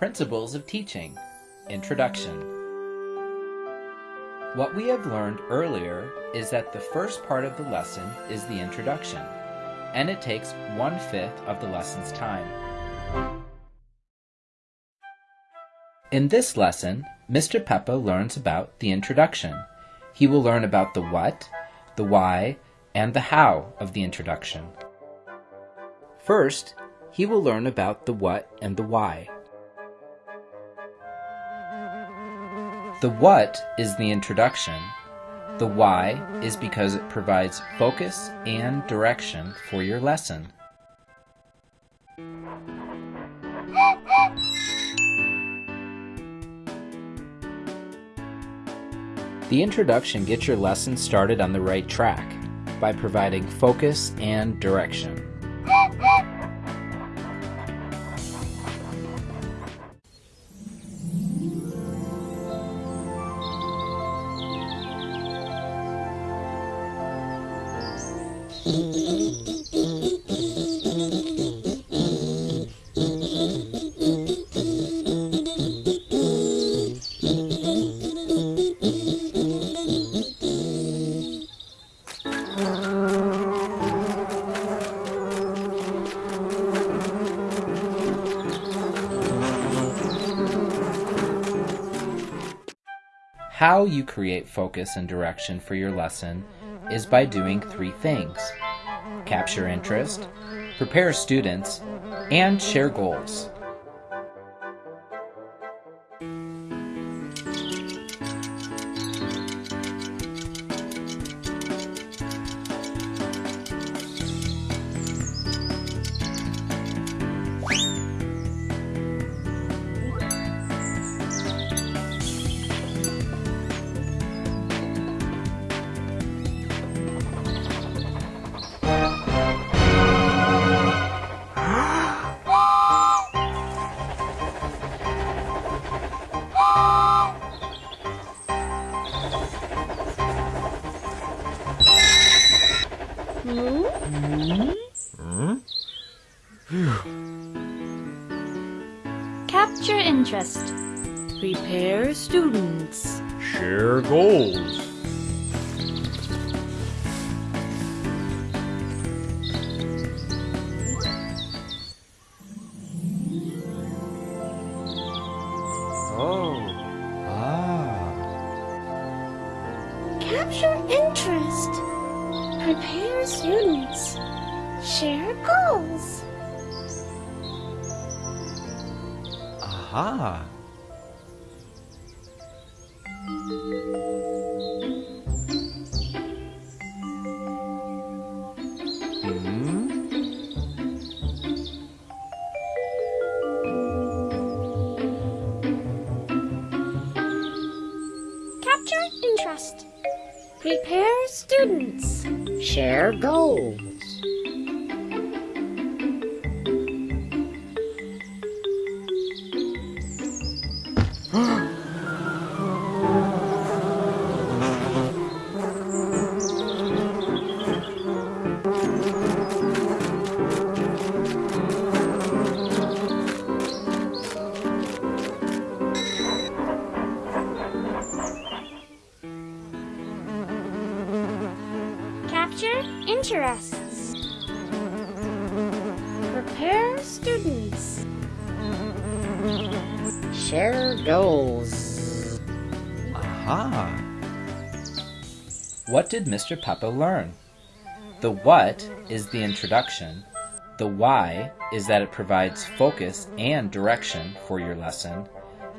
Principles of Teaching Introduction What we have learned earlier is that the first part of the lesson is the introduction, and it takes one-fifth of the lesson's time. In this lesson, Mr. Peppa learns about the introduction. He will learn about the what, the why, and the how of the introduction. First, he will learn about the what and the why. The what is the introduction. The why is because it provides focus and direction for your lesson. The introduction gets your lesson started on the right track by providing focus and direction. How you create focus and direction for your lesson is by doing three things capture interest, prepare students, and share goals. Hmm? Hmm? Capture interest. Prepare students. Share goals. Oh. Ah. Prepare students. Share goals. Aha. Prepare students. Share goals. interests. Prepare students. Share goals. Aha. What did Mr. Peppa learn? The what is the introduction. The why is that it provides focus and direction for your lesson.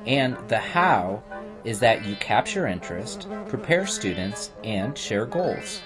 And the how is that you capture interest, prepare students, and share goals.